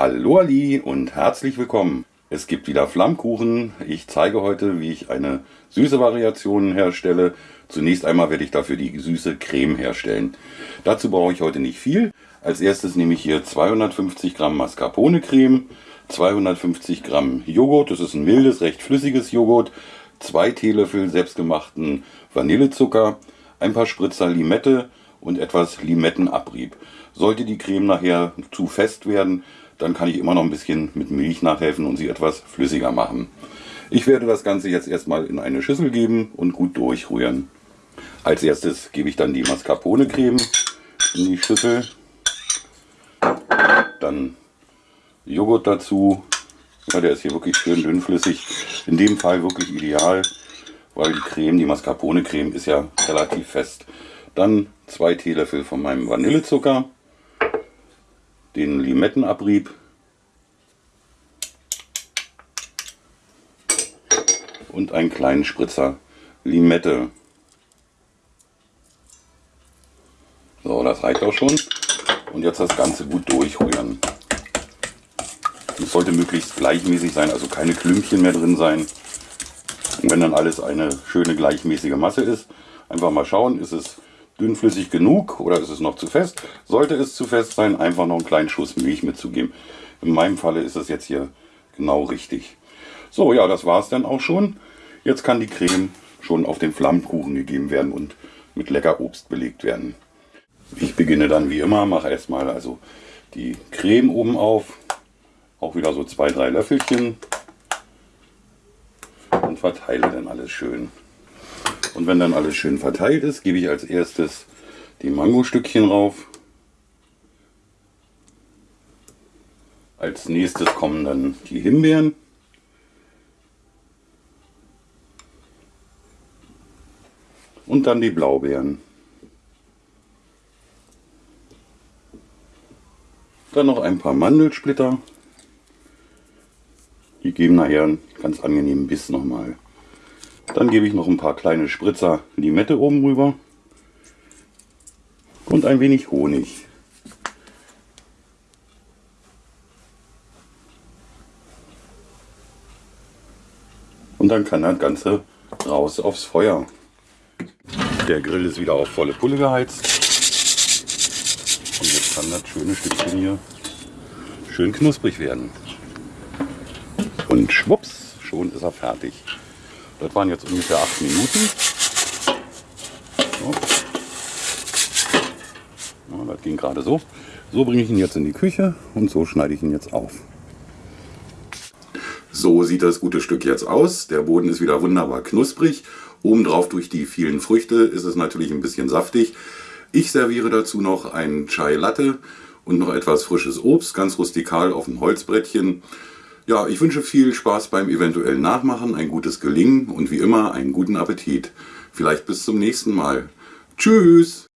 Hallo Ali und herzlich willkommen. Es gibt wieder Flammkuchen. Ich zeige heute, wie ich eine süße Variation herstelle. Zunächst einmal werde ich dafür die süße Creme herstellen. Dazu brauche ich heute nicht viel. Als erstes nehme ich hier 250 Gramm Mascarpone Creme, 250 Gramm Joghurt, das ist ein mildes, recht flüssiges Joghurt, zwei Teelöffel selbstgemachten Vanillezucker, ein paar Spritzer Limette und etwas Limettenabrieb. Sollte die Creme nachher zu fest werden, dann kann ich immer noch ein bisschen mit Milch nachhelfen und sie etwas flüssiger machen. Ich werde das Ganze jetzt erstmal in eine Schüssel geben und gut durchrühren. Als erstes gebe ich dann die Mascarpone Creme in die Schüssel. Dann Joghurt dazu. Ja, der ist hier wirklich schön dünnflüssig. In dem Fall wirklich ideal, weil die Creme, die Mascarpone Creme ist ja relativ fest. Dann zwei Teelöffel von meinem Vanillezucker den Limettenabrieb und einen kleinen Spritzer Limette. So, das reicht auch schon. Und jetzt das Ganze gut durchrühren. Es sollte möglichst gleichmäßig sein, also keine Klümpchen mehr drin sein. Und wenn dann alles eine schöne gleichmäßige Masse ist, einfach mal schauen, ist es dünnflüssig genug oder ist es noch zu fest? Sollte es zu fest sein, einfach noch einen kleinen Schuss Milch mitzugeben. In meinem Falle ist es jetzt hier genau richtig. So, ja, das war es dann auch schon. Jetzt kann die Creme schon auf den Flammkuchen gegeben werden und mit lecker Obst belegt werden. Ich beginne dann wie immer, mache erstmal also die Creme oben auf, auch wieder so zwei, drei Löffelchen und verteile dann alles schön. Und wenn dann alles schön verteilt ist, gebe ich als erstes die Mangostückchen rauf. Als nächstes kommen dann die Himbeeren. Und dann die Blaubeeren. Dann noch ein paar Mandelsplitter. Die geben nachher einen ganz angenehmen Biss nochmal. Dann gebe ich noch ein paar kleine Spritzer Limette oben rüber und ein wenig Honig. Und dann kann das Ganze raus aufs Feuer. Der Grill ist wieder auf volle Pulle geheizt. Und jetzt kann das schöne Stückchen hier schön knusprig werden. Und schwupps, schon ist er fertig. Das waren jetzt ungefähr acht Minuten. So. Ja, das ging gerade so. So bringe ich ihn jetzt in die Küche und so schneide ich ihn jetzt auf. So sieht das gute Stück jetzt aus. Der Boden ist wieder wunderbar knusprig. Obendrauf durch die vielen Früchte ist es natürlich ein bisschen saftig. Ich serviere dazu noch einen Chai Latte und noch etwas frisches Obst, ganz rustikal auf dem Holzbrettchen. Ja, ich wünsche viel Spaß beim eventuellen Nachmachen, ein gutes Gelingen und wie immer einen guten Appetit. Vielleicht bis zum nächsten Mal. Tschüss!